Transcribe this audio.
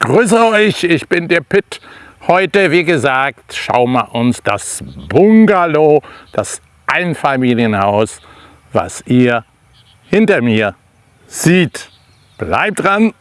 Grüße euch, ich bin der Pitt. Heute, wie gesagt, schauen wir uns das Bungalow, das Einfamilienhaus, was ihr hinter mir seht. Bleibt dran!